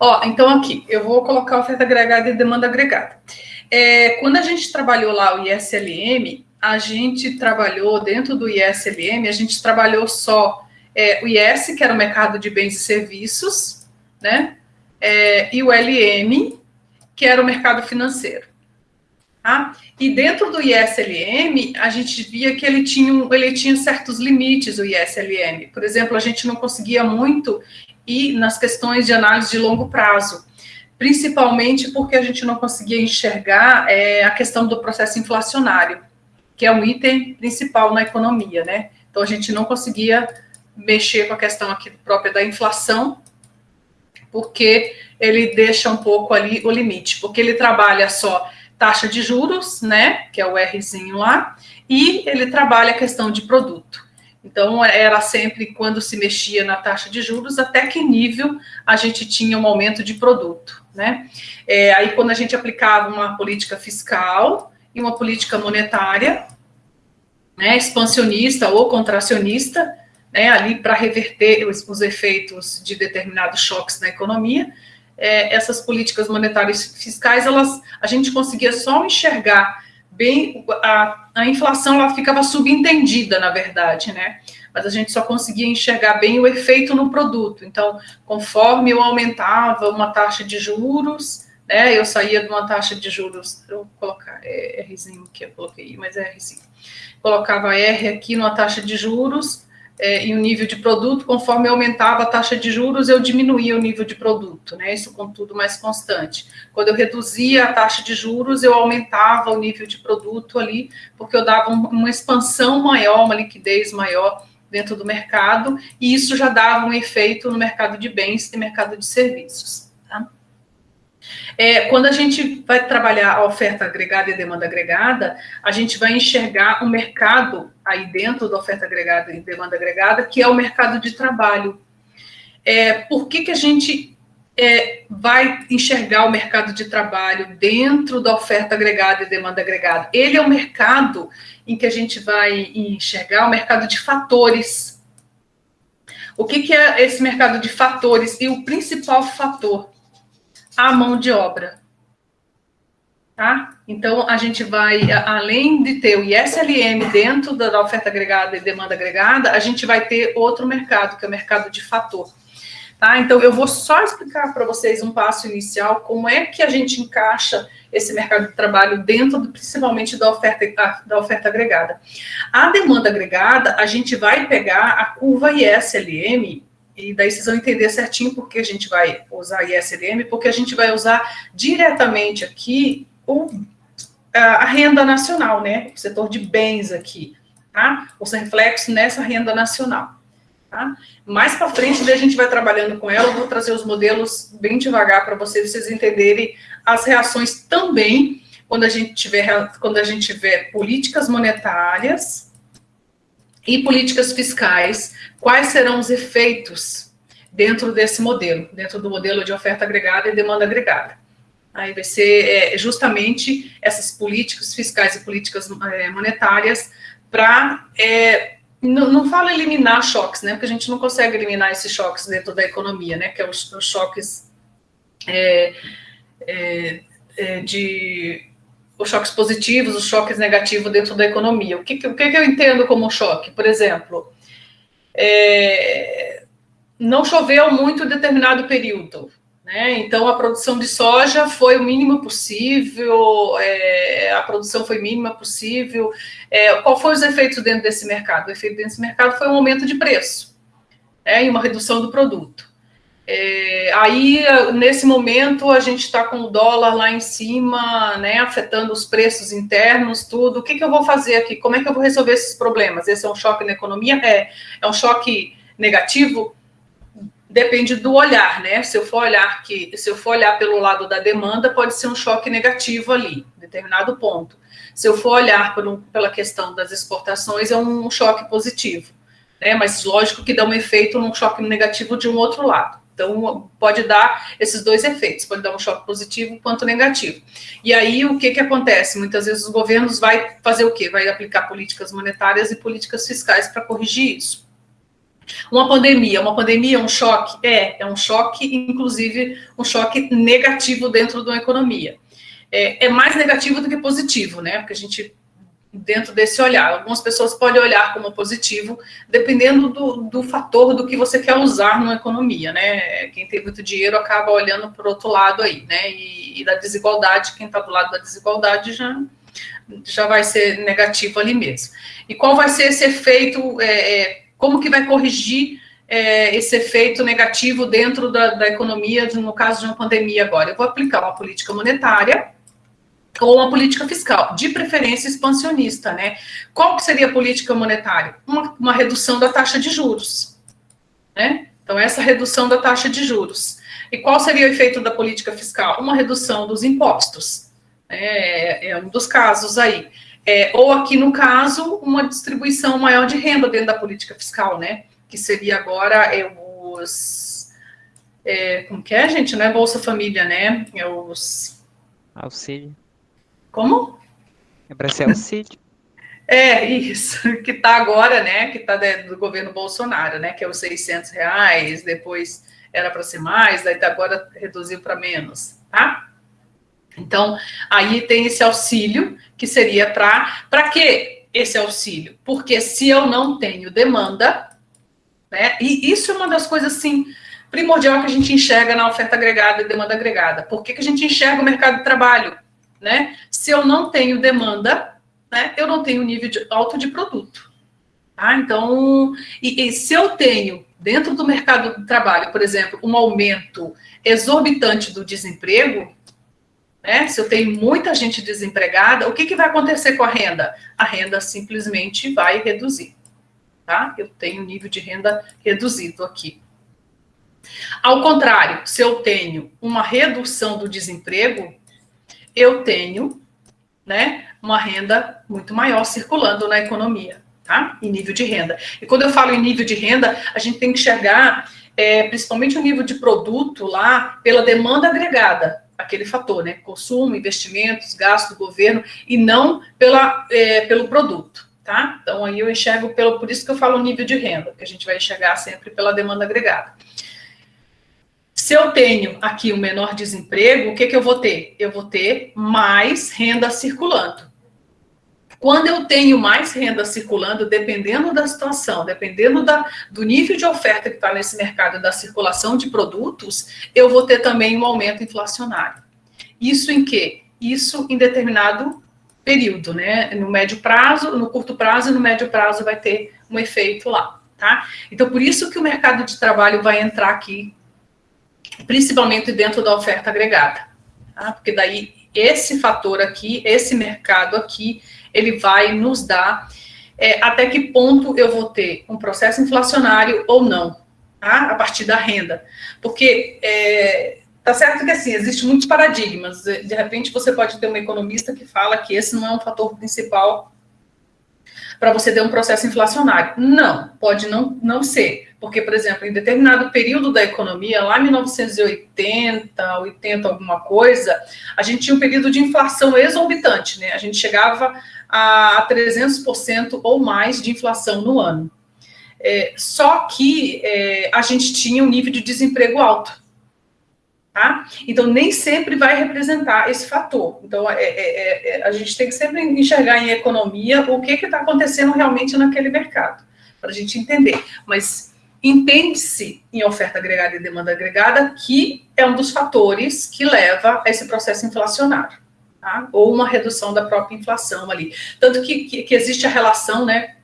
Ó, então aqui, eu vou colocar oferta agregada e demanda agregada. É, quando a gente trabalhou lá o ISLM, a gente trabalhou dentro do ISLM, a gente trabalhou só é, o IS, que era o mercado de bens e serviços, né? É, e o LM, que era o mercado financeiro. Tá? E dentro do ISLM, a gente via que ele tinha, ele tinha certos limites, o ISLM. Por exemplo, a gente não conseguia muito ir nas questões de análise de longo prazo, principalmente porque a gente não conseguia enxergar é, a questão do processo inflacionário, que é um item principal na economia, né? Então, a gente não conseguia mexer com a questão aqui própria da inflação, porque ele deixa um pouco ali o limite, porque ele trabalha só taxa de juros, né, que é o Rzinho lá, e ele trabalha a questão de produto. Então, era sempre quando se mexia na taxa de juros, até que nível a gente tinha um aumento de produto, né? É, aí, quando a gente aplicava uma política fiscal e uma política monetária, né, expansionista ou contracionista, né, ali para reverter os, os efeitos de determinados choques na economia, é, essas políticas monetárias fiscais, elas, a gente conseguia só enxergar bem, a, a inflação ela ficava subentendida, na verdade, né? Mas a gente só conseguia enxergar bem o efeito no produto. Então, conforme eu aumentava uma taxa de juros, né, eu saía de uma taxa de juros, eu vou colocar é, Rzinho que eu coloquei, mas é Rzinho. Colocava R aqui numa taxa de juros, é, em um nível de produto, conforme aumentava a taxa de juros, eu diminuía o nível de produto, né? Isso contudo mais constante. Quando eu reduzia a taxa de juros, eu aumentava o nível de produto ali, porque eu dava um, uma expansão maior, uma liquidez maior dentro do mercado, e isso já dava um efeito no mercado de bens e mercado de serviços. É, quando a gente vai trabalhar a oferta agregada e a demanda agregada, a gente vai enxergar um mercado aí dentro da oferta agregada e demanda agregada, que é o mercado de trabalho. É, por que, que a gente é, vai enxergar o mercado de trabalho dentro da oferta agregada e demanda agregada? Ele é um mercado em que a gente vai enxergar o mercado de fatores. O que, que é esse mercado de fatores? E o principal fator a mão de obra. Tá? Então, a gente vai, além de ter o ISLM dentro da oferta agregada e demanda agregada, a gente vai ter outro mercado, que é o mercado de fator. Tá? Então, eu vou só explicar para vocês um passo inicial, como é que a gente encaixa esse mercado de trabalho dentro, do, principalmente, da oferta, da oferta agregada. A demanda agregada, a gente vai pegar a curva ISLM e daí vocês vão entender certinho porque a gente vai usar ISLM, porque a gente vai usar diretamente aqui o, a, renda nacional, né? O setor de bens aqui, tá? Os reflexos nessa renda nacional. Tá? Mais para frente, daí a gente vai trabalhando com ela, eu vou trazer os modelos bem devagar para vocês, vocês entenderem as reações também quando a gente tiver, quando a gente tiver políticas monetárias, e políticas fiscais, quais serão os efeitos dentro desse modelo, dentro do modelo de oferta agregada e demanda agregada. Aí vai ser é, justamente essas políticas fiscais e políticas é, monetárias para, é, não, não falo eliminar choques, né, porque a gente não consegue eliminar esses choques dentro da economia, né, que é os, os choques é, é, é, de os choques positivos, os choques negativos dentro da economia. O que, o que eu entendo como choque? Por exemplo, não choveu muito em determinado período, né? então a produção de soja foi o mínimo possível, é, a produção foi mínima possível. É, qual foi os efeitos dentro desse mercado? O efeito desse mercado foi um aumento de preço né? e uma redução do produto. É, aí, nesse momento, a gente está com o dólar lá em cima, né, afetando os preços internos, tudo. O que, que eu vou fazer aqui? Como é que eu vou resolver esses problemas? Esse é um choque na economia? É. É um choque negativo? Depende do olhar, né? Se eu for olhar que, se eu for olhar pelo lado da demanda, pode ser um choque negativo ali, determinado ponto. Se eu for olhar por pela questão das exportações, é um choque positivo. Né? Mas lógico que dá um efeito num choque negativo de um outro lado. Então, pode dar esses dois efeitos, pode dar um choque positivo quanto negativo. E aí, o que, que acontece? Muitas vezes os governos vai fazer o quê? Vai aplicar políticas monetárias e políticas fiscais para corrigir isso. Uma pandemia, uma pandemia é um choque? É, é um choque, inclusive um choque negativo dentro de uma economia. É, é mais negativo do que positivo, né? Porque a gente dentro desse olhar. Algumas pessoas podem olhar como positivo, dependendo do, do fator do que você quer usar numa economia, né? Quem tem muito dinheiro acaba olhando para o outro lado aí, né? E, e da desigualdade, quem está do lado da desigualdade já, já vai ser negativo ali mesmo. E qual vai ser esse efeito, é, é, como que vai corrigir é, esse efeito negativo dentro da, da economia, no caso de uma pandemia agora? Eu vou aplicar uma política monetária, ou uma política fiscal, de preferência expansionista, né? Qual que seria a política monetária? Uma, uma redução da taxa de juros, né? Então, essa redução da taxa de juros. E qual seria o efeito da política fiscal? Uma redução dos impostos. É, é um dos casos aí. É, ou aqui, no caso, uma distribuição maior de renda dentro da política fiscal, né? Que seria agora é, os... É, como que é, gente? Não é Bolsa Família, né? É os... Auxílio. Como? É para ser auxílio. É, isso, que está agora, né, que está do governo Bolsonaro, né, que é os 600 reais, depois era para ser mais, daí agora reduziu para menos, tá? Então, aí tem esse auxílio, que seria para... Para que esse auxílio? Porque se eu não tenho demanda, né, e isso é uma das coisas, assim, primordial que a gente enxerga na oferta agregada e demanda agregada. Por que, que a gente enxerga o mercado de trabalho? né? Se eu não tenho demanda, né, eu não tenho nível de, alto de produto. Tá? Então, e, e se eu tenho dentro do mercado de trabalho, por exemplo, um aumento exorbitante do desemprego, né? Se eu tenho muita gente desempregada, o que, que vai acontecer com a renda? A renda simplesmente vai reduzir, tá? Eu tenho nível de renda reduzido aqui. Ao contrário, se eu tenho uma redução do desemprego, eu tenho né, uma renda muito maior circulando na economia, tá? Em nível de renda. E quando eu falo em nível de renda, a gente tem que enxergar é, principalmente o nível de produto lá pela demanda agregada, aquele fator, né? Consumo, investimentos, gasto do governo, e não pela, é, pelo produto, tá? Então aí eu enxergo pelo, por isso que eu falo nível de renda, que a gente vai enxergar sempre pela demanda agregada. Se eu tenho aqui o um menor desemprego, o que, que eu vou ter? Eu vou ter mais renda circulando. Quando eu tenho mais renda circulando, dependendo da situação, dependendo da, do nível de oferta que está nesse mercado, da circulação de produtos, eu vou ter também um aumento inflacionário. Isso em quê? Isso em determinado período, né? No médio prazo, no curto prazo e no médio prazo vai ter um efeito lá, tá? Então, por isso que o mercado de trabalho vai entrar aqui principalmente dentro da oferta agregada. Tá? Porque daí esse fator aqui, esse mercado aqui, ele vai nos dar é, até que ponto eu vou ter um processo inflacionário ou não, tá? a partir da renda. Porque é, tá certo que assim, existem muitos paradigmas. De repente você pode ter um economista que fala que esse não é um fator principal para você ter um processo inflacionário. Não, pode não, não ser. Porque, por exemplo, em determinado período da economia, lá em 1980, 80, alguma coisa, a gente tinha um período de inflação exorbitante, né? A gente chegava a 300% ou mais de inflação no ano. É, só que é, a gente tinha um nível de desemprego alto. Tá? Então, nem sempre vai representar esse fator. Então, é, é, é, a gente tem que sempre enxergar em economia o que está acontecendo realmente naquele mercado, para a gente entender. Mas entende-se em oferta agregada e demanda agregada que é um dos fatores que leva a esse processo inflacionário, tá? ou uma redução da própria inflação ali. Tanto que, que, que existe a relação, né,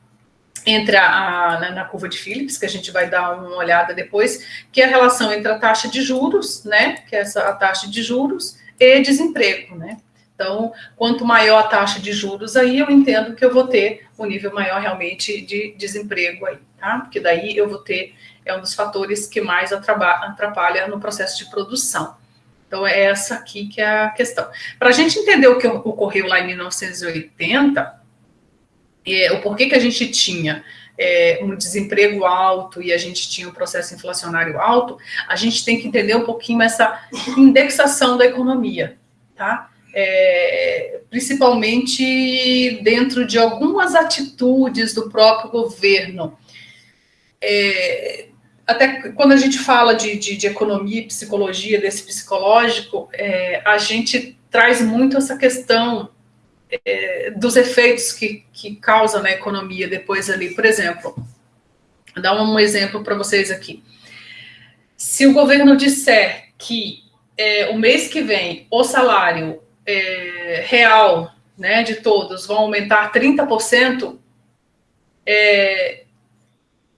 entre a, na, na, curva de Phillips, que a gente vai dar uma olhada depois, que é a relação entre a taxa de juros, né, que é essa a taxa de juros, e desemprego, né. Então, quanto maior a taxa de juros aí, eu entendo que eu vou ter um nível maior realmente de desemprego aí, tá? Porque daí eu vou ter, é um dos fatores que mais atrapalha no processo de produção. Então, é essa aqui que é a questão. Para a gente entender o que ocorreu lá em 1980, é, o porquê que a gente tinha é, um desemprego alto e a gente tinha um processo inflacionário alto, a gente tem que entender um pouquinho essa indexação da economia, tá? É, principalmente dentro de algumas atitudes do próprio governo. é, até quando a gente fala de, de, de economia e psicologia, desse psicológico, é, a gente traz muito essa questão é, dos efeitos que, que causa na economia depois ali. Por exemplo, vou dar um exemplo para vocês aqui. Se o governo disser que é, o mês que vem o salário é, real né, de todos vão aumentar 30%, é,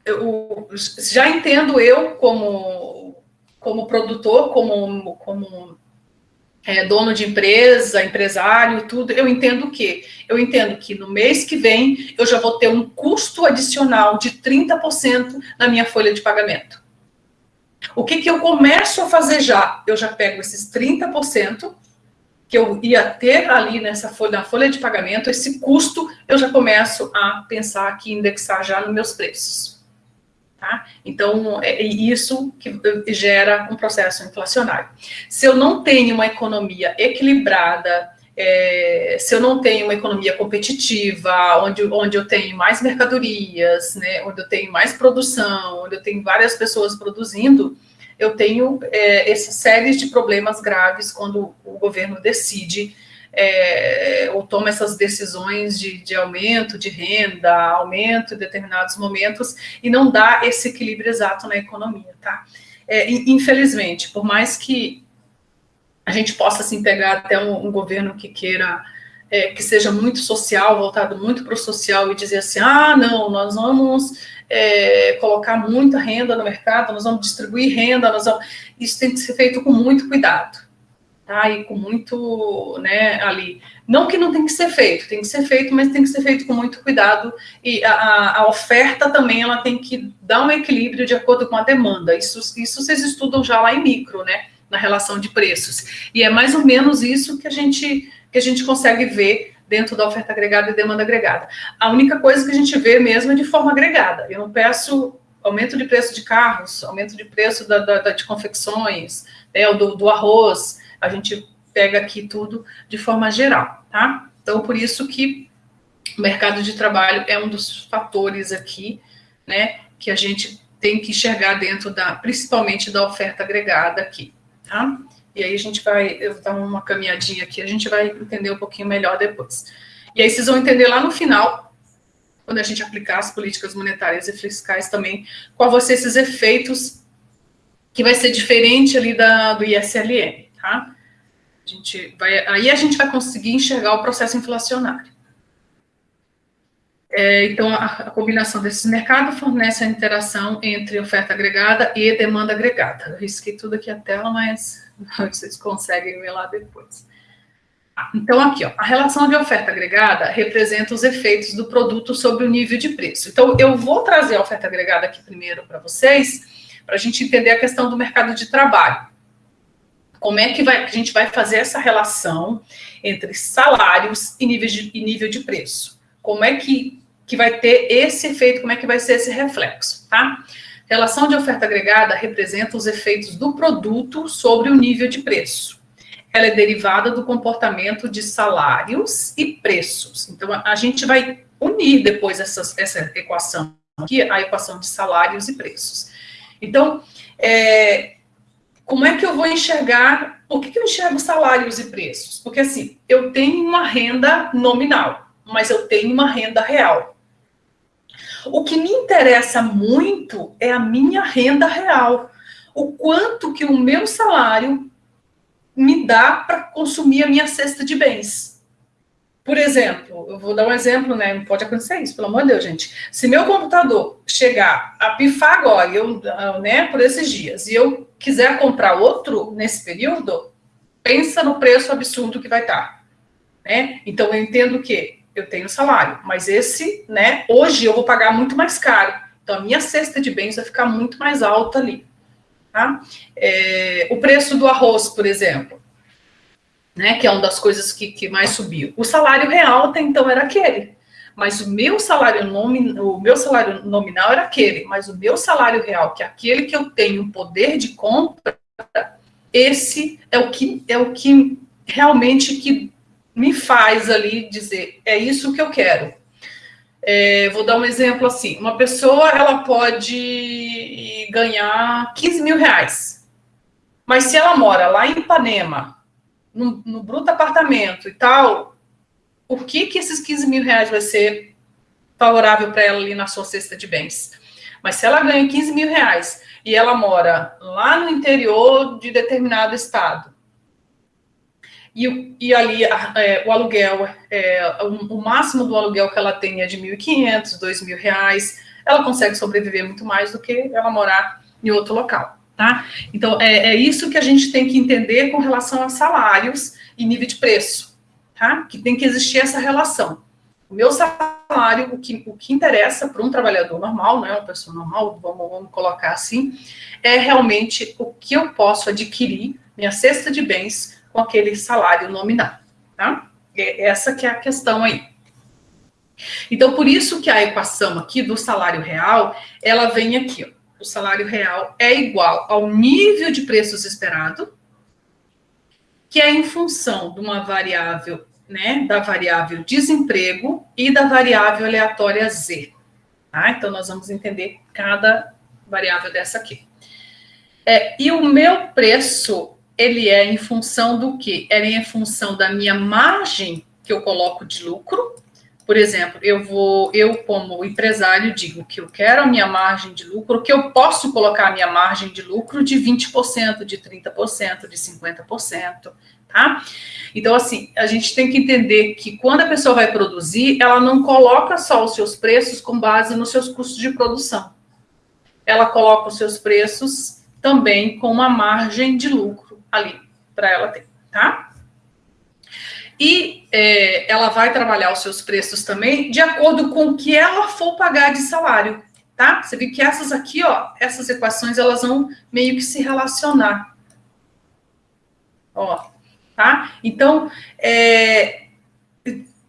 eu, já entendo eu como, como produtor, como, como é, dono de empresa, empresário, tudo, eu entendo o quê? Eu entendo que no mês que vem eu já vou ter um custo adicional de 30% na minha folha de pagamento. O que, que eu começo a fazer já? Eu já pego esses 30% que eu ia ter ali nessa folha, na folha de pagamento, esse custo, eu já começo a pensar aqui, indexar já nos meus preços. Tá? Então, é isso que gera um processo inflacionário. Se eu não tenho uma economia equilibrada, é, se eu não tenho uma economia competitiva, onde, onde eu tenho mais mercadorias, né, onde eu tenho mais produção, onde eu tenho várias pessoas produzindo, eu tenho é, essa série de problemas graves quando o governo decide é, ou toma essas decisões de, de, aumento de renda, aumento em determinados momentos, e não dá esse equilíbrio exato na economia, tá? É, infelizmente, por mais que a gente possa assim, pegar até um, um governo que queira é, que seja muito social, voltado muito para o social, e dizer assim, ah, não, nós vamos é, colocar muita renda no mercado, nós vamos distribuir renda, nós vamos... isso tem que ser feito com muito cuidado, tá? E com muito, né, ali. Não que não tem que ser feito, tem que ser feito, mas tem que ser feito com muito cuidado. E a, a oferta também, ela tem que dar um equilíbrio de acordo com a demanda. Isso, isso vocês estudam já lá em micro, né? Na relação de preços. E é mais ou menos isso que a gente, que a gente consegue ver dentro da oferta agregada e demanda agregada. A única coisa que a gente vê mesmo é de forma agregada. Eu não peço aumento de preço de carros, aumento de preço da, da, de confecções, né, do, do arroz, a gente pega aqui tudo de forma geral, tá? Então, por isso que o mercado de trabalho é um dos fatores aqui, né, que a gente tem que enxergar dentro da, principalmente da oferta agregada aqui, tá? E aí a gente vai, eu vou dar uma caminhadinha aqui, a gente vai entender um pouquinho melhor depois. E aí vocês vão entender lá no final, quando a gente aplicar as políticas monetárias e fiscais também, qual vão ser esses efeitos que vai ser diferente ali da, do ISLM, tá? A gente vai, aí a gente vai conseguir enxergar o processo inflacionário. É, então, a, a, combinação desses mercados fornece a interação entre oferta agregada e demanda agregada. Eu risquei tudo aqui a tela, mas vocês conseguem ver lá depois. Então, aqui, ó, a relação de oferta agregada representa os efeitos do produto sobre o nível de preço. Então, eu vou trazer a oferta agregada aqui primeiro para vocês, para a gente entender a questão do mercado de trabalho. Como é que vai, a gente vai fazer essa relação entre salários e nível de, e nível de preço? Como é que, que vai ter esse efeito, como é que vai ser esse reflexo, tá? Relação de oferta agregada representa os efeitos do produto sobre o nível de preço. Ela é derivada do comportamento de salários e preços. Então, a gente vai unir depois essas, essa equação aqui, a equação de salários e preços. Então, é, como é que eu vou enxergar, por que, que eu enxergo salários e preços? Porque, assim, eu tenho uma renda nominal, mas eu tenho uma renda real. O que me interessa muito é a minha renda real. O quanto que o meu salário me dá para consumir a minha cesta de bens. Por exemplo, eu vou dar um exemplo, né? Não pode acontecer isso, pelo amor de Deus, gente. Se meu computador chegar a pifar agora, eu, né, por esses dias, e eu quiser comprar outro nesse período, pensa no preço absurdo que vai estar. Né? Então, eu entendo que eu tenho salário, mas esse, né, hoje eu vou pagar muito mais caro. Então, a minha cesta de bens vai ficar muito mais alta ali. Tá? É, o preço do arroz, por exemplo, né, que é uma das coisas que, que mais subiu. O salário real até então era aquele, mas o meu salário nominal, o meu salário nominal era aquele, mas o meu salário real, que é aquele que eu tenho poder de compra, esse é o que é o que realmente que me faz ali dizer, é isso que eu quero. É, vou dar um exemplo assim: uma pessoa ela pode ganhar 15 mil reais, mas se ela mora lá em Ipanema, no, no bruto apartamento e tal, o que que esses 15 mil reais vai ser favorável para ela ali na sua cesta de bens? Mas se ela ganha 15 mil reais e ela mora lá no interior de determinado estado, e, e ali é, o aluguel, é, o, o, máximo do aluguel que ela tem é de R$ 1.500, R$ 2.000, ela consegue sobreviver muito mais do que ela morar em outro local, tá? Então, é, é isso que a gente tem que entender com relação a salários e nível de preço, tá? Que tem que existir essa relação. O meu salário, o que, o que interessa para um trabalhador normal, não é uma pessoa normal, vamos, vamos colocar assim, é realmente o que eu posso adquirir, minha cesta de bens, com aquele salário nominal, tá? Essa que é a questão aí. Então, por isso que a equação aqui do salário real, ela vem aqui, ó. O salário real é igual ao nível de preços esperado, que é em função de uma variável, né, da variável desemprego e da variável aleatória Z. Tá? Então, nós vamos entender cada variável dessa aqui. É, e o meu preço ele é em função do quê? Ele é em função da minha margem que eu coloco de lucro. Por exemplo, eu vou, eu como empresário digo que eu quero a minha margem de lucro, que eu posso colocar a minha margem de lucro de 20%, de 30%, de 50%, tá? Então, assim, a gente tem que entender que quando a pessoa vai produzir, ela não coloca só os seus preços com base nos seus custos de produção. Ela coloca os seus preços também com uma margem de lucro ali para ela ter, tá? E é, ela vai trabalhar os seus preços também de acordo com o que ela for pagar de salário, tá? Você vê que essas aqui, ó, essas equações, elas vão meio que se relacionar. Ó, tá? Então, é,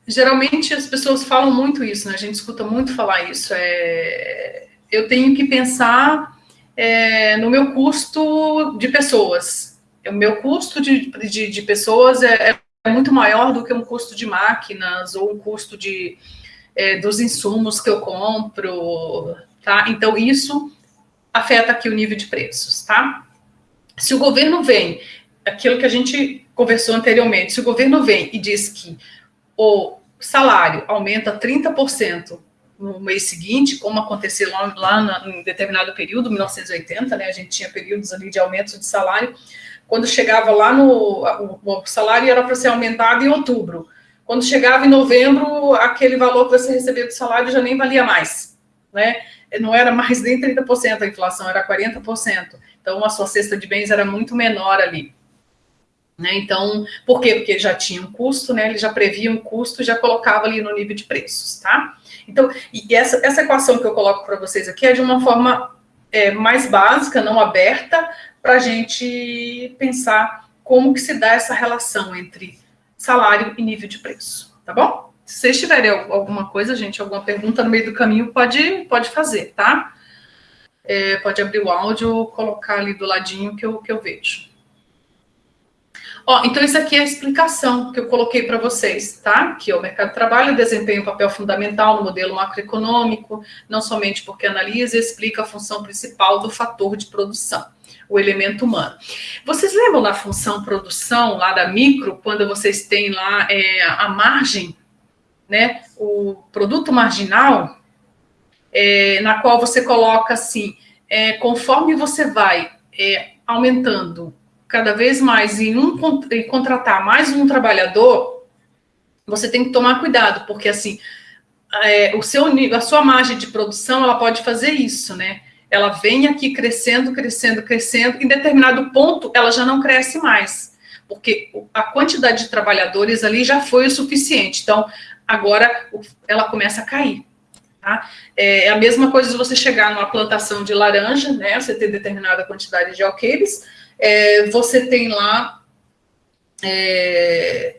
geralmente as pessoas falam muito isso, né? A gente escuta muito falar isso. É, eu tenho que pensar é, no meu custo de pessoas, o meu custo de, de, de pessoas é, é, muito maior do que um custo de máquinas ou um custo de, é, dos insumos que eu compro, tá? Então, isso afeta aqui o nível de preços, tá? Se o governo vem, aquilo que a gente conversou anteriormente, se o governo vem e diz que o salário aumenta 30% no mês seguinte, como aconteceu lá, lá em determinado período, 1980, né, a gente tinha períodos ali de aumento de salário, quando chegava lá no. O, salário era para ser aumentado em outubro. Quando chegava em novembro, aquele valor que você recebia do salário já nem valia mais. Né? Não era mais nem 30% a inflação, era 40%. Então, a sua cesta de bens era muito menor ali. Né? Então, por quê? Porque já tinha um custo, né? Ele já previa um custo, já colocava ali no nível de preços, tá? Então, e essa, essa equação que eu coloco para vocês aqui é de uma forma é, mais básica, não aberta, para a gente pensar como que se dá essa relação entre salário e nível de preço, tá bom? Se vocês tiverem alguma coisa, gente, alguma pergunta no meio do caminho, pode, pode fazer, tá? É, pode abrir o áudio, colocar ali do ladinho que eu, que eu vejo. Ó, então isso aqui é a explicação que eu coloquei para vocês, tá? Que o mercado de trabalho desempenha um papel fundamental no modelo macroeconômico, não somente porque analisa e explica a função principal do fator de produção o elemento humano. Vocês lembram da função produção lá da micro, quando vocês têm lá é, a margem, né, o produto marginal, é, na qual você coloca assim, é, conforme você vai é, aumentando cada vez mais em, um, em contratar mais um trabalhador, você tem que tomar cuidado, porque assim, é, o seu a sua margem de produção, ela pode fazer isso, né? Ela vem aqui crescendo, crescendo, crescendo, em determinado ponto ela já não cresce mais, porque a quantidade de trabalhadores ali já foi o suficiente. Então, agora ela começa a cair. Tá? É a mesma coisa se você chegar numa plantação de laranja, né? Você tem determinada quantidade de alqueires, é, você tem lá é,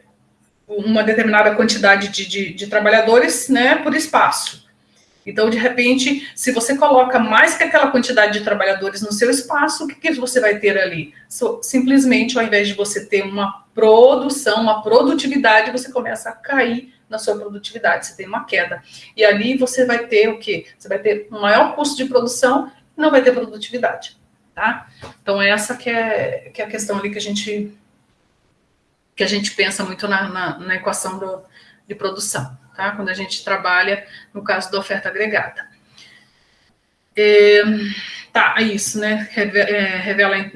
uma determinada quantidade de, de, de trabalhadores, né, por espaço. Então, de repente, se você coloca mais que aquela quantidade de trabalhadores no seu espaço, o que, que você vai ter ali? So, simplesmente, ao invés de você ter uma produção, uma produtividade, você começa a cair na sua produtividade, você tem uma queda. E ali você vai ter o quê? Você vai ter um maior custo de produção e não vai ter produtividade, tá? Então, essa que é, que é a questão ali que a gente, que a gente pensa muito na, na, na equação do, de produção, tá? Quando a gente trabalha no caso da oferta agregada. É, tá, é isso, né? É, revela a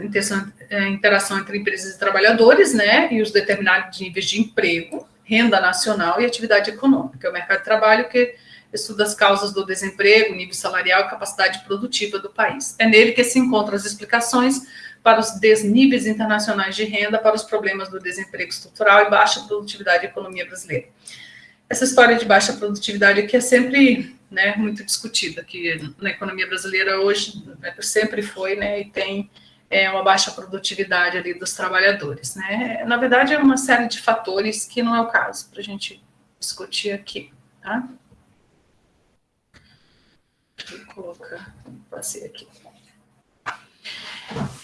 é, interação entre empresas e trabalhadores, né? E os determinados níveis de emprego, renda nacional e atividade econômica. É o mercado de trabalho que estuda as causas do desemprego, nível salarial e capacidade produtiva do país. É nele que se encontram as explicações para os desníveis internacionais de renda, para os problemas do desemprego estrutural e baixa produtividade da economia brasileira. Essa história de baixa produtividade aqui é sempre né, muito discutida, que na economia brasileira hoje né, sempre foi, né, e tem é, uma baixa produtividade ali dos trabalhadores, né. Na verdade, é uma série de fatores que não é o caso para a gente discutir aqui, tá? Eu colocar, passei aqui.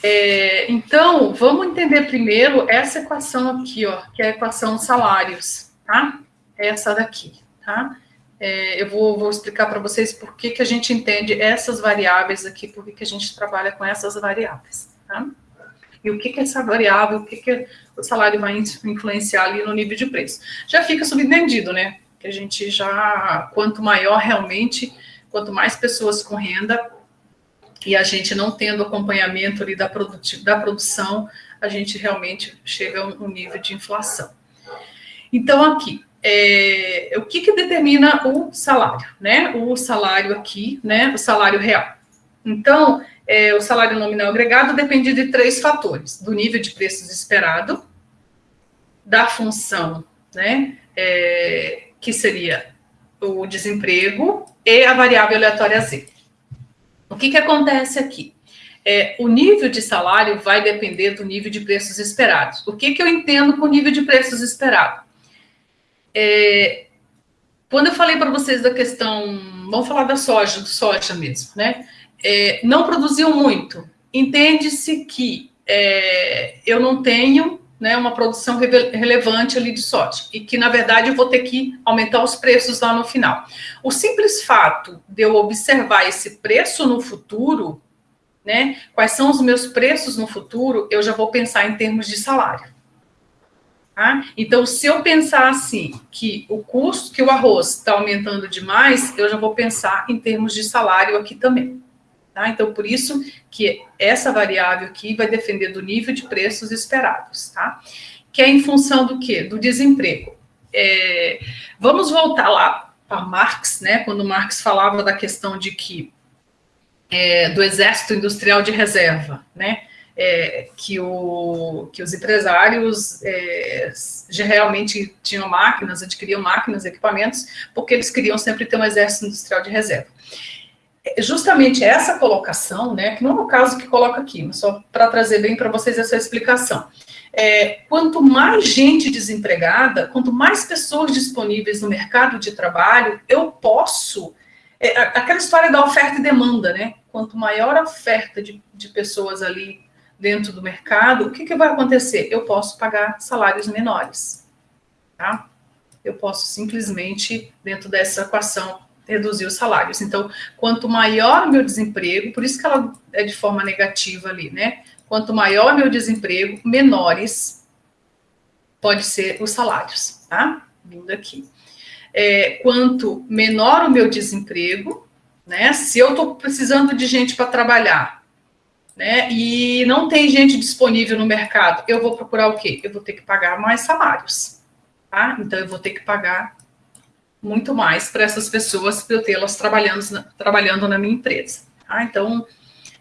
É, então, vamos entender primeiro essa equação aqui, ó, que é a equação salários, tá? Essa daqui, tá? É, eu vou, vou explicar para vocês por que, que a gente entende essas variáveis aqui, por que, que a gente trabalha com essas variáveis, tá? E o que, que essa variável, o que, que o salário vai influenciar ali no nível de preço. Já fica subentendido, né? Que a gente já, quanto maior realmente, quanto mais pessoas com renda, e a gente não tendo acompanhamento ali da, da produção, a gente realmente chega a um nível de inflação. Então, aqui, é, o que, que determina o salário, né? O salário aqui, né? O salário real. Então, é, o salário nominal agregado depende de três fatores: do nível de preços esperado, da função, né? É, que seria o desemprego e a variável aleatória Z. O que, que acontece aqui? É, o nível de salário vai depender do nível de preços esperados. O que, que eu entendo por nível de preços esperado? É, quando eu falei para vocês da questão, vamos falar da soja, do soja mesmo, né? É, não produziu muito. Entende-se que é, eu não tenho né, uma produção relevante ali de soja e que, na verdade, eu vou ter que aumentar os preços lá no final. O simples fato de eu observar esse preço no futuro, né, quais são os meus preços no futuro, eu já vou pensar em termos de salário. Tá? Então, se eu pensar assim, que o custo, que o arroz está aumentando demais, eu já vou pensar em termos de salário aqui também. Tá? Então, por isso que essa variável aqui vai depender do nível de preços esperados, tá? Que é em função do quê? Do desemprego. É, vamos voltar lá para Marx, né? Quando Marx falava da questão de que é, do exército industrial de reserva, né? É, que, o, que os empresários é, realmente tinham máquinas, adquiriam máquinas, equipamentos, porque eles queriam sempre ter um exército industrial de reserva. É, justamente essa colocação, né, que não é o caso que coloca aqui, mas só para trazer bem para vocês essa explicação. É, quanto mais gente desempregada, quanto mais pessoas disponíveis no mercado de trabalho, eu posso. É, aquela história da oferta e demanda, né? Quanto maior a oferta de, de pessoas ali dentro do mercado, o que, que vai acontecer? Eu posso pagar salários menores, tá? Eu posso simplesmente, dentro dessa equação, reduzir os salários. Então, quanto maior o meu desemprego, por isso que ela é de forma negativa ali, né? Quanto maior o meu desemprego, menores pode ser os salários, tá? Vindo aqui. É, quanto menor o meu desemprego, né? Se eu estou precisando de gente para trabalhar, né? E não tem gente disponível no mercado. Eu vou procurar o quê? Eu vou ter que pagar mais salários, tá? Então eu vou ter que pagar muito mais para essas pessoas para eu tê-las trabalhando, trabalhando na minha empresa. Tá? Então,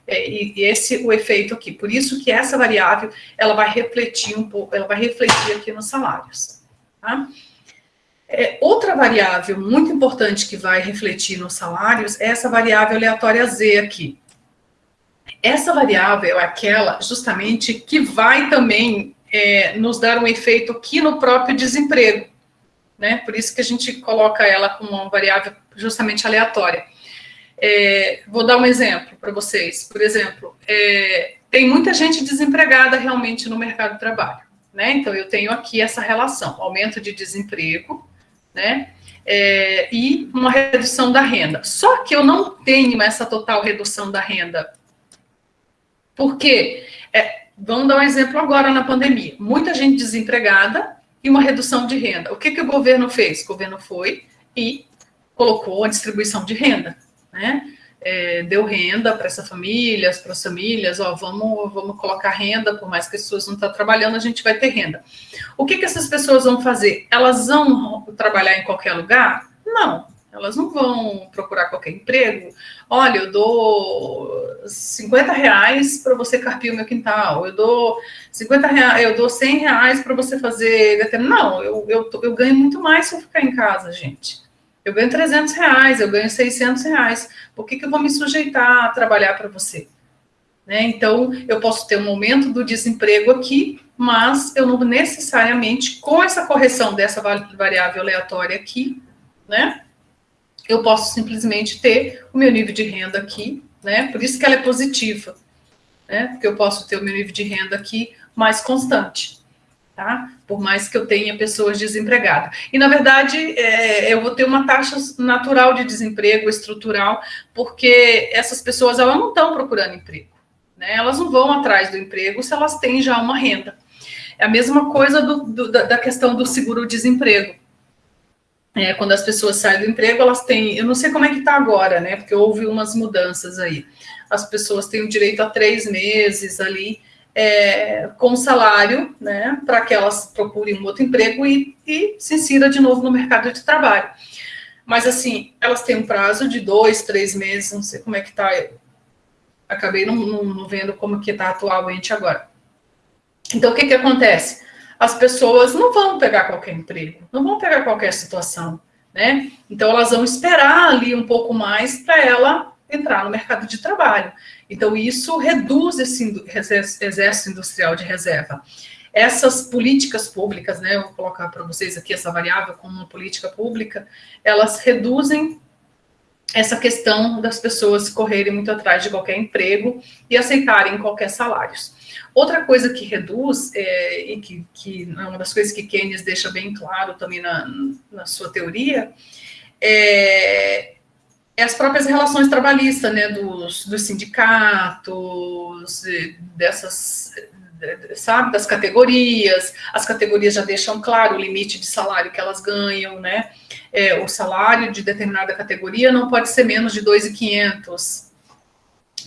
é, e esse o efeito aqui. Por isso que essa variável ela vai refletir um pouco, ela vai refletir aqui nos salários. Tá? É, outra variável muito importante que vai refletir nos salários é essa variável aleatória Z aqui. Essa variável é aquela justamente que vai também é, nos dar um efeito aqui no próprio desemprego, né? Por isso que a gente coloca ela como uma variável justamente aleatória. É, vou dar um exemplo para vocês. Por exemplo, é, tem muita gente desempregada realmente no mercado de trabalho, né? Então eu tenho aqui essa relação: aumento de desemprego, né? É, e uma redução da renda. Só que eu não tenho essa total redução da renda. Por quê? É, vamos dar um exemplo agora na pandemia. Muita gente desempregada e uma redução de renda. O que, que o governo fez? O governo foi e colocou a distribuição de renda, né? é, deu renda para essa família, para as famílias, ó, vamos, vamos colocar renda, por mais que as pessoas não estão trabalhando, a gente vai ter renda. O que, que essas pessoas vão fazer? Elas vão trabalhar em qualquer lugar? Não, elas não vão procurar qualquer emprego. Olha, eu dou 50 reais para você carpir o meu quintal, eu dou 50 reais, eu dou 100 reais para você fazer. Não, eu, eu, eu ganho muito mais se eu ficar em casa, gente. Eu ganho 300 reais, eu ganho 600 reais. Por que, que eu vou me sujeitar a trabalhar para você? Né? Então, eu posso ter um aumento do desemprego aqui, mas eu não necessariamente, com essa correção dessa variável aleatória aqui, né? Eu posso simplesmente ter o meu nível de renda aqui, né? Por isso que ela é positiva, né? Porque eu posso ter o meu nível de renda aqui mais constante tá? Por mais que eu tenha pessoas desempregadas. E, na verdade, é, eu vou ter uma taxa natural de desemprego estrutural, porque essas pessoas elas não estão procurando emprego. Né? Elas não vão atrás do emprego se elas têm já uma renda. É a mesma coisa do, do, da questão do seguro-desemprego. É, quando as pessoas saem do emprego, elas têm. Eu não sei como é que está agora, né? Porque houve umas mudanças aí. As pessoas têm o direito a três meses ali é, com salário, né, para que elas procurem um outro emprego e, e se insira de novo no mercado de trabalho. Mas, assim, elas têm um prazo de dois, três meses, não sei como é que está, acabei não, não, não, vendo como que está atualmente agora. Então, o que que acontece? As pessoas não vão pegar qualquer emprego, não vão pegar qualquer situação, né? Então, elas vão esperar ali um pouco mais para ela entrar no mercado de trabalho. Então, isso reduz esse exército industrial de reserva. Essas políticas públicas, né, eu vou colocar para vocês aqui essa variável como uma política pública, elas reduzem essa questão das pessoas correrem muito atrás de qualquer emprego e aceitarem qualquer salário. Outra coisa que reduz, é, e que, que é uma das coisas que Keynes deixa bem claro também na, na sua teoria, é, é as próprias relações trabalhistas, né, dos, dos sindicatos, dessas, sabe, das categorias. As categorias já deixam claro o limite de salário que elas ganham, né? É, o salário de determinada categoria não pode ser menos de 2.500,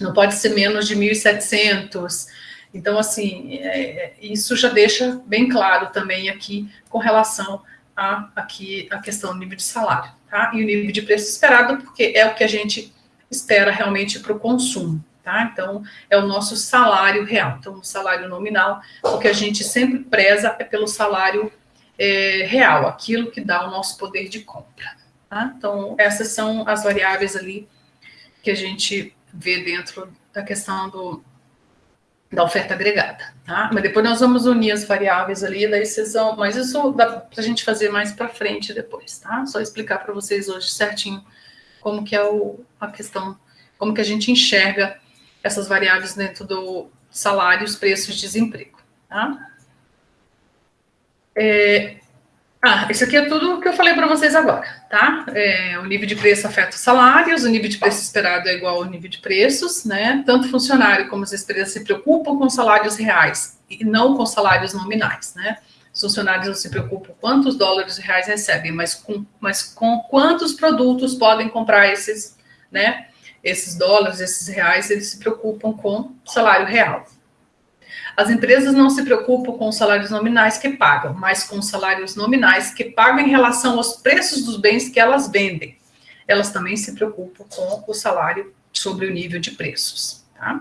não pode ser menos de 1.700. Então, assim, é, isso já deixa bem claro também aqui com relação a, aqui, a questão do nível de salário tá? E o nível de preço esperado, porque é o que a gente espera realmente para o consumo, tá? Então, é o nosso salário real. Então, o salário nominal, o que a gente sempre preza é pelo salário é, real, aquilo que dá o nosso poder de compra, tá? Então, essas são as variáveis ali que a gente vê dentro da questão do, da oferta agregada, tá? Mas depois nós vamos unir as variáveis ali, daí vocês vão, mas isso dá para a gente fazer mais para frente depois, tá? Só explicar para vocês hoje certinho como que é o, a questão, como que a gente enxerga essas variáveis dentro do salários, preços, desemprego, tá? É, ah, isso aqui é tudo o que eu falei para vocês agora, tá? É, o nível de preço afeta os salários, o nível de preço esperado é igual ao nível de preços, né? Tanto funcionário como as empresas se preocupam com salários reais e não com salários nominais, né? Os funcionários não se preocupam quantos dólares reais recebem, mas com, mas com quantos produtos podem comprar esses, né? Esses dólares, esses reais, eles se preocupam com salário real, as empresas não se preocupam com os salários nominais que pagam, mas com os salários nominais que pagam em relação aos preços dos bens que elas vendem. Elas também se preocupam com o salário sobre o nível de preços. Tá?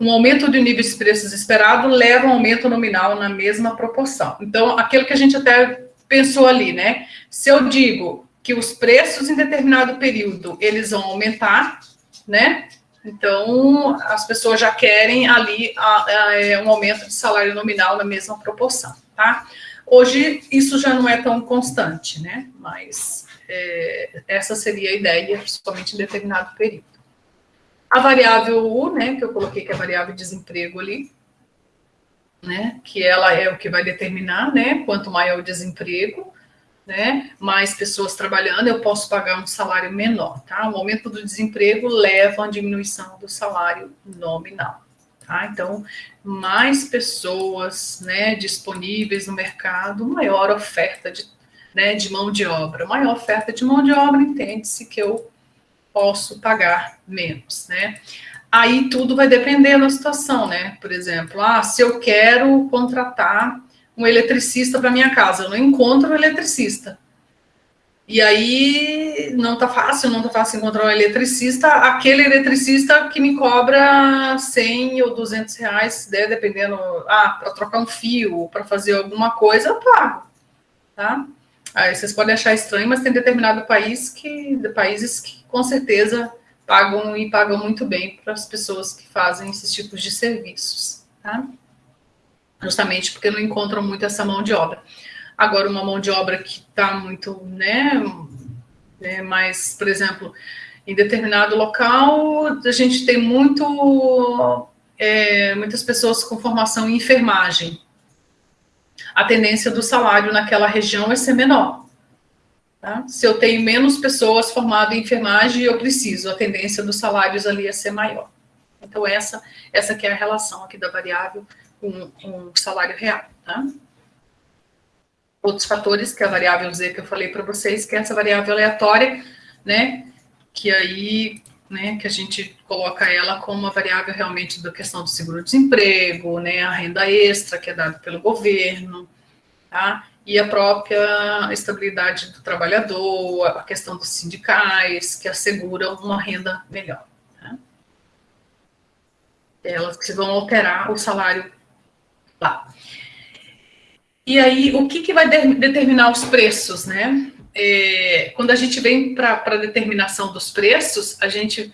Um aumento do nível de preços esperado leva um aumento nominal na mesma proporção. Então, aquilo que a gente até pensou ali, né? Se eu digo que os preços em determinado período eles vão aumentar, né? Então, as pessoas já querem ali a, a, é, um aumento de salário nominal na mesma proporção, tá? Hoje, isso já não é tão constante, né? Mas é, essa seria a ideia, principalmente em determinado período. A variável U, né, que eu coloquei que é a variável de desemprego ali, né, que ela é o que vai determinar, né, quanto maior o desemprego, né, mais pessoas trabalhando, eu posso pagar um salário menor, tá? O aumento do desemprego leva a diminuição do salário nominal, tá? Então, mais pessoas, né, disponíveis no mercado, maior oferta de, né, de mão de obra. Maior oferta de mão de obra, entende-se que eu posso pagar menos, né? Aí tudo vai depender da situação, né? Por exemplo, ah, se eu quero contratar um eletricista para minha casa, eu não encontro um eletricista. E aí não tá fácil, não tá fácil encontrar um eletricista, aquele eletricista que me cobra 100 ou 200 reais, né, dependendo, ah, para trocar um fio, para fazer alguma coisa, eu pago, tá? Aí vocês podem achar estranho, mas tem determinado país que, países que com certeza pagam e pagam muito bem para as pessoas que fazem esses tipos de serviços, tá? Justamente porque não encontram muito essa mão de obra. Agora, uma mão de obra que está muito, né, né, mais, por exemplo, em determinado local, a gente tem muito, é, muitas pessoas com formação em enfermagem, a tendência do salário naquela região é ser menor. Tá? Se eu tenho menos pessoas formadas em enfermagem, eu preciso, a tendência dos salários ali é ser maior. Então, essa, essa que é a relação aqui da variável com o salário real. Tá? Outros fatores, que a variável Z que eu falei para vocês, que é essa variável aleatória, né? Que aí né, que a gente coloca ela como uma variável realmente da questão do seguro-desemprego, né, a renda extra que é dada pelo governo, tá? E a própria estabilidade do trabalhador, a questão dos sindicais, que asseguram uma renda melhor. Tá? Elas que vão alterar o salário lá. E aí, o que, que vai de determinar os preços, né? é, quando a gente vem para a determinação dos preços, a gente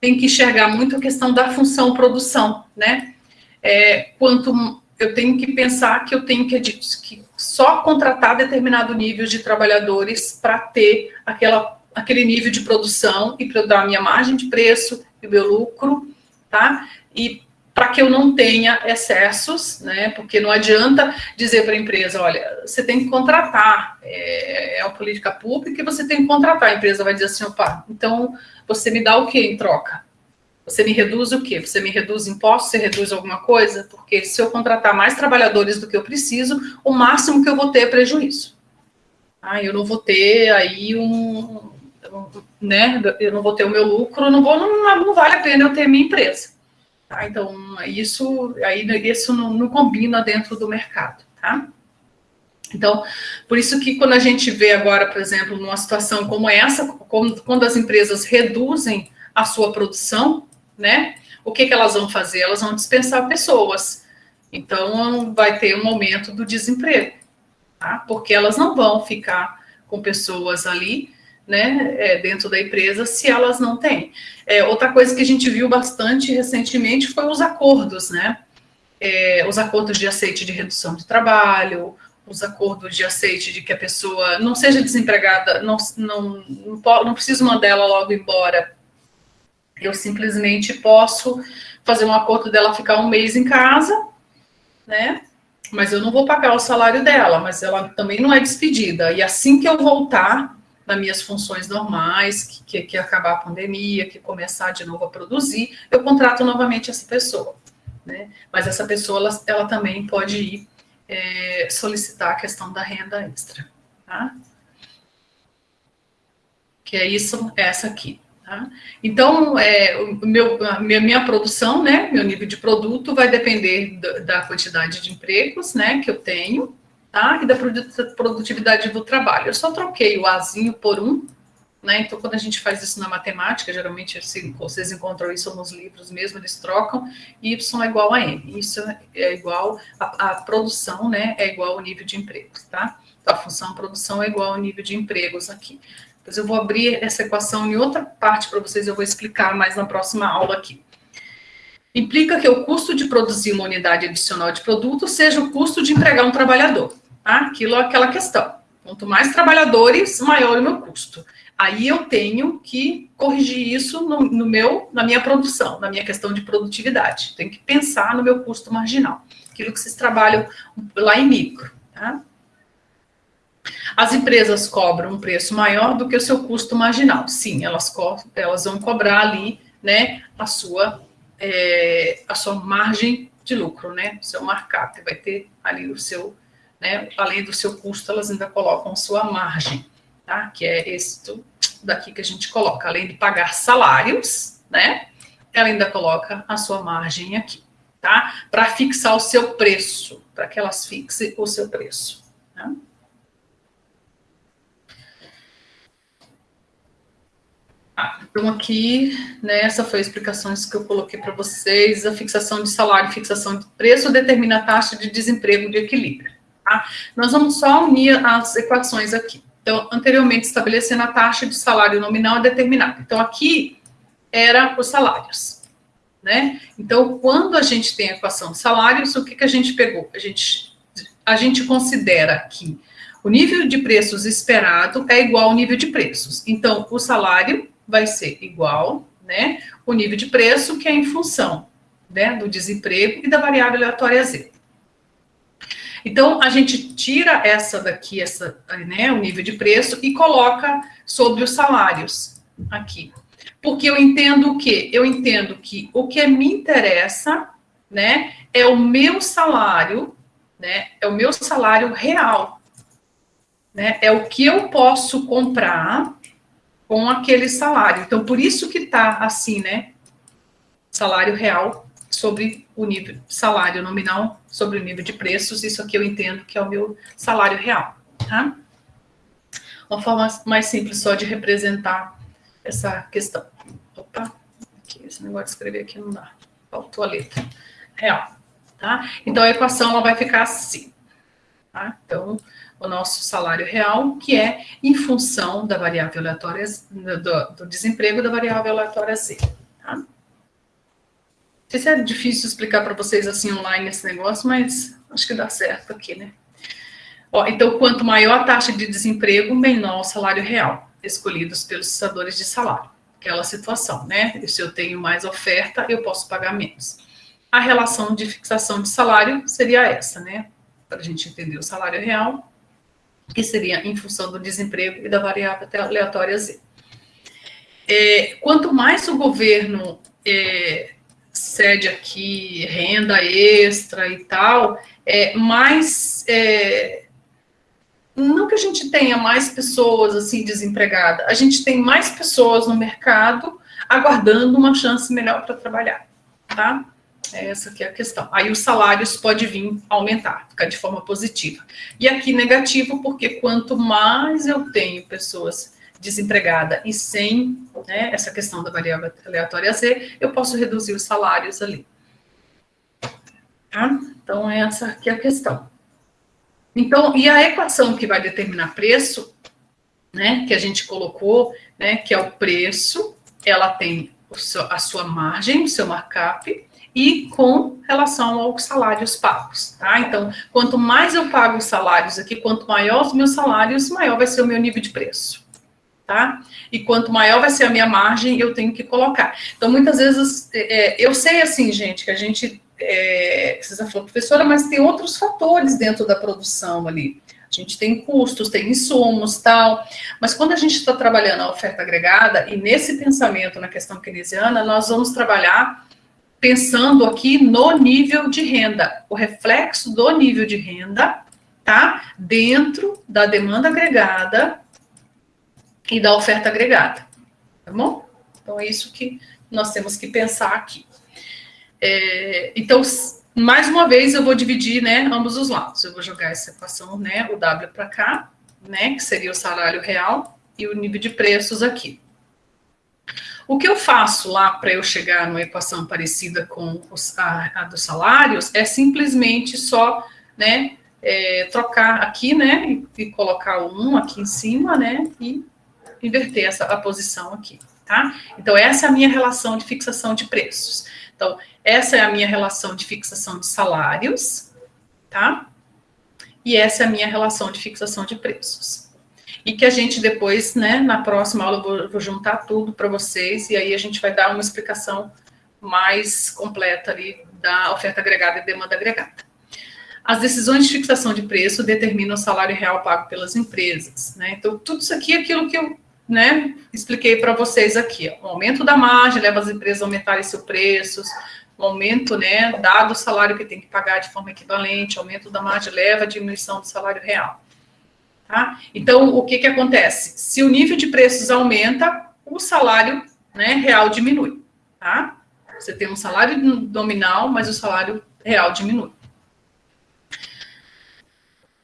tem que enxergar muito a questão da função produção, né? É, quanto eu tenho que pensar que eu tenho que, que só contratar determinado nível de trabalhadores para ter aquela, aquele nível de produção e para eu dar a minha margem de preço e o meu lucro, tá? E para que eu não tenha excessos, né? Porque não adianta dizer para a empresa, olha, você tem que contratar, é, é uma política pública e você tem que contratar. A empresa vai dizer assim, opa, então você me dá o que em troca? Você me reduz o quê? Você me reduz impostos? Você reduz alguma coisa? Porque se eu contratar mais trabalhadores do que eu preciso, o máximo que eu vou ter é prejuízo. Ah, eu não vou ter aí um, né? Eu não vou ter o meu lucro, não vou, não, não vale a pena eu ter minha empresa. Tá? Então, isso, aí, isso não, não combina dentro do mercado, tá? Então, por isso que quando a gente vê agora, por exemplo, numa situação como essa, quando as empresas reduzem a sua produção, né, o que, que elas vão fazer? Elas vão dispensar pessoas. Então, vai ter um aumento do desemprego, tá? Porque elas não vão ficar com pessoas ali né, é, dentro da empresa se elas não têm. É, outra coisa que a gente viu bastante recentemente foi os acordos, né? É, os acordos de aceite de redução de trabalho, os acordos de aceite de que a pessoa não seja desempregada, não, não, não, não preciso mandar ela logo embora. Eu simplesmente posso fazer um acordo dela ficar um mês em casa, né? Mas eu não vou pagar o salário dela, mas ela também não é despedida. E assim que eu voltar, nas minhas funções normais, que, que, que, acabar a pandemia, que começar de novo a produzir, eu contrato novamente essa pessoa. Né? Mas essa pessoa, ela, ela também pode ir é, solicitar a questão da renda extra. Tá? Que é isso, essa aqui. Tá? Então, é, o meu, a minha, minha produção, né, meu nível de produto vai depender da, da quantidade de empregos né, que eu tenho, tá? E da produtividade do trabalho. Eu só troquei o Azinho por um, né? Então, quando a gente faz isso na matemática, geralmente vocês encontram isso nos livros mesmo, eles trocam, y é igual a m. Isso é igual, a, a produção, né, é igual ao nível de empregos, tá? Então, a função produção é igual ao nível de empregos aqui. Depois eu vou abrir essa equação em outra parte para vocês, eu vou explicar mais na próxima aula aqui. Implica que o custo de produzir uma unidade adicional de produto seja o custo de empregar um trabalhador. Tá? Aquilo é aquela questão. Quanto mais trabalhadores, maior o meu custo. Aí eu tenho que corrigir isso no, no, meu, na minha produção, na minha questão de produtividade. Tenho que pensar no meu custo marginal. Aquilo que vocês trabalham lá em micro. Tá? As empresas cobram um preço maior do que o seu custo marginal. Sim, elas, elas vão cobrar ali, né, a sua, é, a sua margem de lucro, né, o seu markup, vai ter ali o seu, né, além do seu custo, elas ainda colocam sua margem, tá, que é esse daqui que a gente coloca, além de pagar salários, né, ela ainda coloca a sua margem aqui, tá, para fixar o seu preço, para que elas fixem o seu preço, tá? Então, aqui, né, essa foi a explicação que eu coloquei para vocês. A fixação de salário, fixação de preço determina a taxa de desemprego de equilíbrio. Tá? Nós vamos só unir as equações aqui. Então, anteriormente, estabelecendo a taxa de salário nominal determinada. Então, aqui era os salários. Né? Então, quando a gente tem a equação de salários, o que, que a gente pegou? A gente, a gente considera que o nível de preços esperado é igual ao nível de preços. Então, o salário vai ser igual, né, o nível de preço, que é em função, né, do desemprego e da variável aleatória Z. Então, a gente tira essa daqui, essa, né, o nível de preço, e coloca sobre os salários aqui. Porque eu entendo o quê? Eu entendo que o que me interessa, né, é o meu salário, né, é o meu salário real, né, é o que eu posso comprar com aquele salário. Então, por isso que está assim, né? Salário real sobre o nível, salário nominal sobre o nível de preços, isso aqui eu entendo que é o meu salário real, tá? Uma forma mais simples só de representar essa questão. Opa, aqui, esse negócio de escrever aqui não dá, faltou a letra. Real, tá? Então, a equação ela vai ficar assim, tá? Então, o nosso salário real, que é em função da variável aleatória, do, do desemprego da variável aleatória Z. Sei se é difícil explicar para vocês assim online esse negócio, mas acho que dá certo aqui, né? Ó, então, quanto maior a taxa de desemprego, menor o salário real, escolhidos pelos cessadores de salário. Aquela situação, né? Se eu tenho mais oferta, eu posso pagar menos. A relação de fixação de salário seria essa, né? Para a gente entender o salário real que seria em função do desemprego e da variável aleatória Z. É, quanto mais o governo é, cede aqui renda extra e tal, é, mais é, não que a gente tenha mais pessoas assim desempregadas, a gente tem mais pessoas no mercado aguardando uma chance melhor para trabalhar, tá? É essa que é a questão. Aí os salários podem vir aumentar, ficar de forma positiva. E aqui negativo, porque quanto mais eu tenho pessoas desempregadas e sem né, essa questão da variável aleatória Z, eu posso reduzir os salários ali. Tá? Então, essa aqui é a questão. Então, e a equação que vai determinar preço, né, que a gente colocou, né, que é o preço, ela tem a sua margem, o seu markup, e com relação aos salários pagos, tá? Então, quanto mais eu pago os salários aqui, quanto maior os meus salários, maior vai ser o meu nível de preço, tá? E quanto maior vai ser a minha margem, eu tenho que colocar. Então, muitas vezes, é, eu sei assim, gente, que a gente, é, você já professora, mas tem outros fatores dentro da produção ali. A gente tem custos, tem insumos, tal. Mas quando a gente está trabalhando a oferta agregada, e nesse pensamento na questão keynesiana, nós vamos trabalhar pensando aqui no nível de renda, o reflexo do nível de renda, tá? Dentro da demanda agregada e da oferta agregada, tá bom? Então, é isso que nós temos que pensar aqui. É, então, mais uma vez, eu vou dividir, né, ambos os lados. Eu vou jogar essa equação, né, o W para cá, né, que seria o salário real, e o nível de preços aqui. O que eu faço lá para eu chegar numa equação parecida com os, a, a, dos salários é simplesmente só, né, é, trocar aqui, né, e, e, colocar o 1 aqui em cima, né, e inverter essa a posição aqui, tá? Então, essa é a minha relação de fixação de preços. Então, essa é a minha relação de fixação de salários, tá? E essa é a minha relação de fixação de preços e que a gente depois, né, na próxima aula, eu vou, vou juntar tudo para vocês, e aí a gente vai dar uma explicação mais completa ali da oferta agregada e demanda agregada. as decisões de fixação de preço determinam o salário real pago pelas empresas. Né? Então, tudo isso aqui é aquilo que eu né, expliquei para vocês aqui. Ó. O aumento da margem leva as empresas a aumentarem seus preços, o aumento, né, dado o salário que tem que pagar de forma equivalente, aumento da margem leva à diminuição do salário real. Tá? Então, o que, que acontece? Se o nível de preços aumenta, o salário né, real diminui. Tá? Você tem um salário nominal, mas o salário real diminui.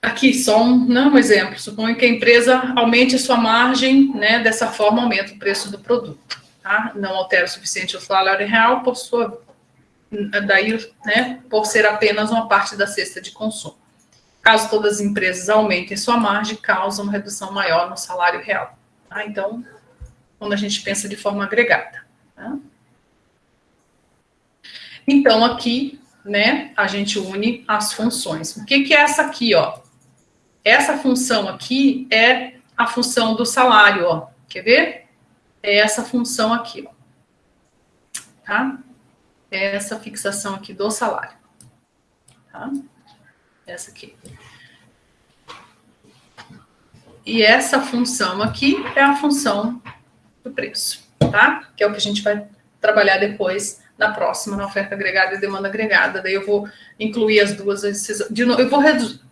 Aqui, só um, não, um exemplo. Suponho que a empresa aumente a sua margem, né, dessa forma aumenta o preço do produto. Tá? Não altera o suficiente o salário real, por sua, daí, né, por ser apenas uma parte da cesta de consumo. Caso todas as empresas aumentem sua margem, causa uma redução maior no salário real. Tá? Então, quando a gente pensa de forma agregada. Tá? Então, aqui, né, a gente une as funções. O que, que é essa aqui, ó? Essa função aqui é a função do salário, ó. Quer ver? É essa função aqui, ó. Tá? É essa fixação aqui do salário. Tá? Essa aqui. E essa função aqui é a função do preço, tá? Que é o que a gente vai trabalhar depois na próxima, na oferta agregada e demanda agregada. Daí eu vou incluir as duas. De novo, eu vou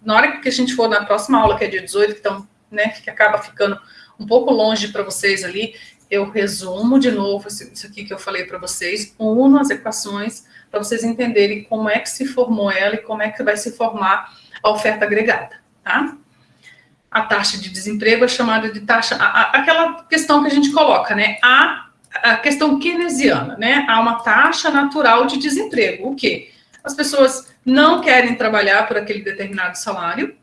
na hora que a gente for na próxima aula, que é dia 18, que, então, né, que acaba ficando um pouco longe para vocês ali, eu resumo de novo isso aqui que eu falei para vocês, uno as equações para vocês entenderem como é que se formou ela e como é que vai se formar a oferta agregada, tá? A taxa de desemprego é chamada de taxa, a, a, aquela questão que a gente coloca, né? A a questão keynesiana, né? Há uma taxa natural de desemprego. O quê? As pessoas não querem trabalhar por aquele determinado salário,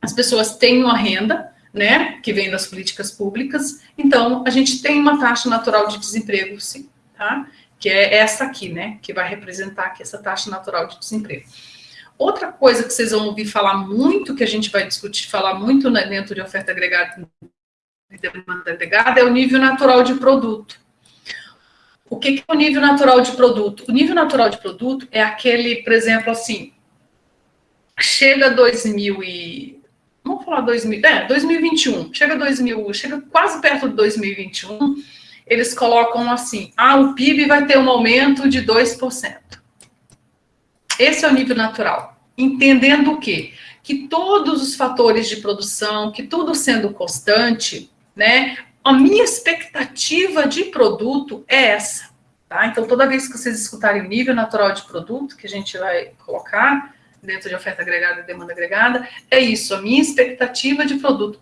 as pessoas têm uma renda, né, que vem das políticas públicas, então a gente tem uma taxa natural de desemprego, sim, tá? Que é essa aqui, né, que vai representar aqui essa taxa natural de desemprego. Outra coisa que vocês vão ouvir falar muito, que a gente vai discutir, falar muito dentro de oferta agregada de demanda agregada é o nível natural de produto. O que, é o nível natural de produto? O nível natural de produto é aquele, por exemplo, assim, chega 2000 e... Vamos falar 2000, é, 2021, chega 2000, chega quase perto de 2021, eles colocam assim, ah, o PIB vai ter um aumento de 2%. Esse é o nível natural. Entendendo o quê? Que todos os fatores de produção, que tudo sendo constante, né? A minha expectativa de produto é essa, tá? Então, toda vez que vocês escutarem o nível natural de produto, que a gente vai colocar dentro de oferta agregada e demanda agregada, é isso, a minha expectativa de produto.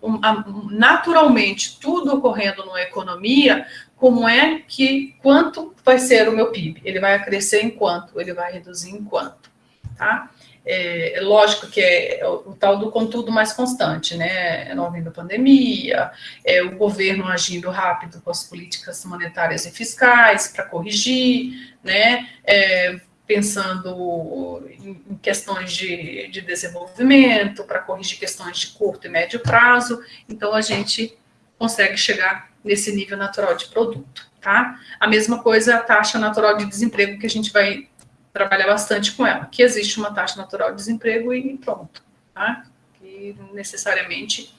Naturalmente, tudo ocorrendo numa economia, como é que, quanto vai ser o meu PIB? Ele vai crescer em quanto? Ele vai reduzir em quanto? Tá? É, é, lógico que é o, o, tal do contudo mais constante, né? Não havendo pandemia, é, o governo agindo rápido com as políticas monetárias e fiscais para corrigir, né? É, pensando em questões de, de desenvolvimento, para corrigir questões de curto e médio prazo. Então, a gente consegue chegar nesse nível natural de produto, tá? A mesma coisa a taxa natural de desemprego que a gente vai trabalhar bastante com ela, que existe uma taxa natural de desemprego e pronto, tá? Que necessariamente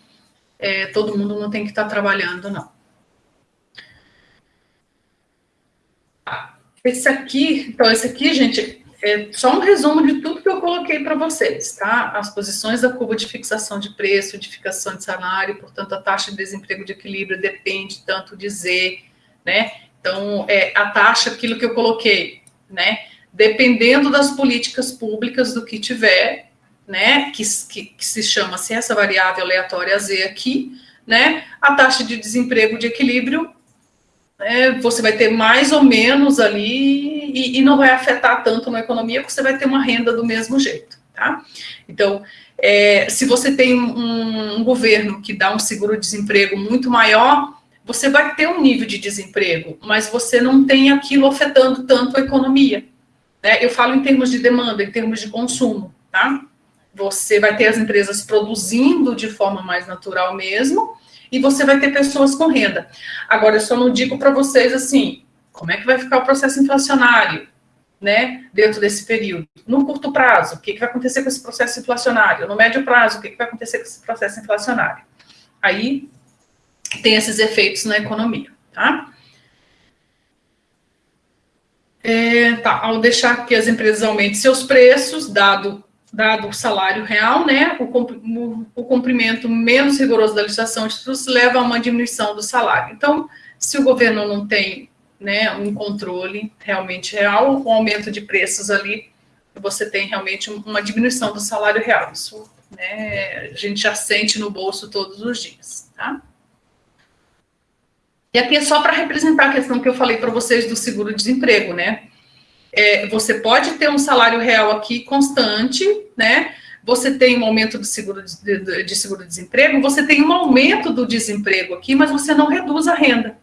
é, todo mundo não tem que estar trabalhando, não. Esse aqui, então esse aqui, gente, é só um resumo de tudo que eu coloquei para vocês, tá? As posições da curva de fixação de preço, de fixação de salário, portanto, a taxa de desemprego de equilíbrio depende tanto de Z, né? Então, é, a taxa, aquilo que eu coloquei, né? Dependendo das políticas públicas do que tiver, né, que, que, que se chama assim, essa variável aleatória Z aqui, né, a taxa de desemprego de equilíbrio, é, você vai ter mais ou menos ali e, e, não vai afetar tanto na economia, porque você vai ter uma renda do mesmo jeito, tá? Então, é, se você tem um, um governo que dá um seguro-desemprego muito maior, você vai ter um nível de desemprego, mas você não tem aquilo afetando tanto a economia, né? Eu falo em termos de demanda, em termos de consumo, tá? Você vai ter as empresas produzindo de forma mais natural mesmo, e você vai ter pessoas com renda. Agora, eu só não digo para vocês assim, como é que vai ficar o processo inflacionário? né, dentro desse período. No curto prazo, o que, que vai acontecer com esse processo inflacionário? No médio prazo, o que, que vai acontecer com esse processo inflacionário? Aí tem esses efeitos na economia, tá? É, tá, ao deixar que as empresas aumentem seus preços, dado, dado o salário real, né, o, o cumprimento menos rigoroso da legislação de tributos leva a uma diminuição do salário. Então, se o governo não tem né, um controle realmente real, um aumento de preços ali, você tem realmente uma diminuição do salário real. Isso né, a gente já sente no bolso todos os dias, tá? E aqui é só para representar a questão que eu falei para vocês do seguro-desemprego, né? É, você pode ter um salário real aqui constante, né? Você tem um aumento do seguro de, de seguro-desemprego, você tem um aumento do desemprego aqui, mas você não reduz a renda,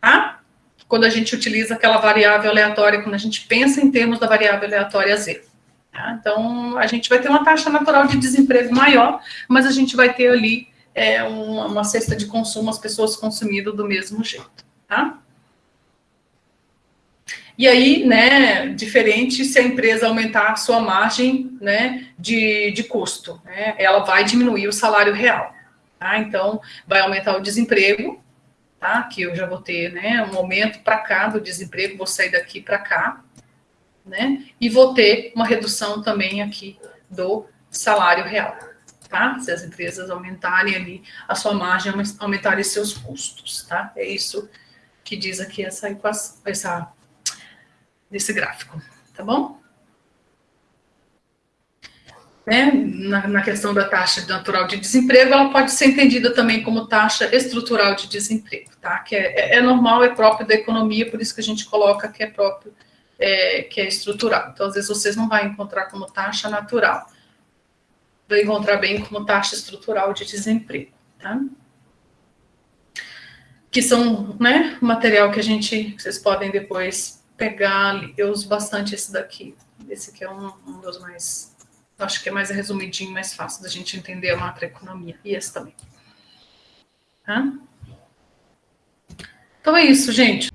tá? Quando a gente utiliza aquela variável aleatória, quando a gente pensa em termos da variável aleatória Z. Tá? Então, a gente vai ter uma taxa natural de desemprego maior, mas a gente vai ter ali é, uma, uma cesta de consumo, as pessoas consumindo do mesmo jeito, tá? E aí, né, diferente se a empresa aumentar a sua margem, né, de, de custo, né, ela vai diminuir o salário real, tá? Então, vai aumentar o desemprego, tá? Que eu já vou ter, né, um aumento para cá do desemprego, vou sair daqui para cá, né? E vou ter uma redução também aqui do salário real tá? Se as empresas aumentarem ali a sua margem, aumentarem seus custos, tá? É isso que diz aqui essa equação, essa, desse gráfico, tá bom? Né? Na, na, questão da taxa natural de desemprego, ela pode ser entendida também como taxa estrutural de desemprego, tá? Que é, é, é normal, é próprio da economia, por isso que a gente coloca que é próprio, é, que é estrutural. Então, às vezes, vocês não vão encontrar como taxa natural vai encontrar bem como taxa estrutural de desemprego, tá? Que são, né, material que a gente, vocês podem depois pegar, eu uso bastante esse daqui, esse aqui é um, um dos mais, acho que é mais resumidinho, mais fácil da gente entender a macroeconomia, e esse também. Tá? Então é isso, gente.